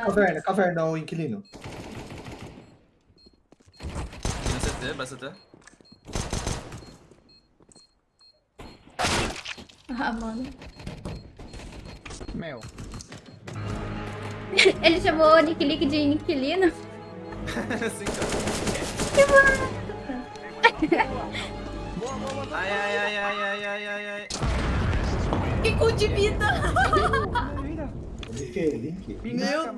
casa. Caverna, caverna, o inquilino. No CT, vai CT. Ah, mano. Meu. Ele chamou o Nick Lick de inquilino. Sim, cara. Que mano. Ai, ai, ai, ai, ai, ai, ai, ai. Que cu de vida. Link, link. Meu Deus.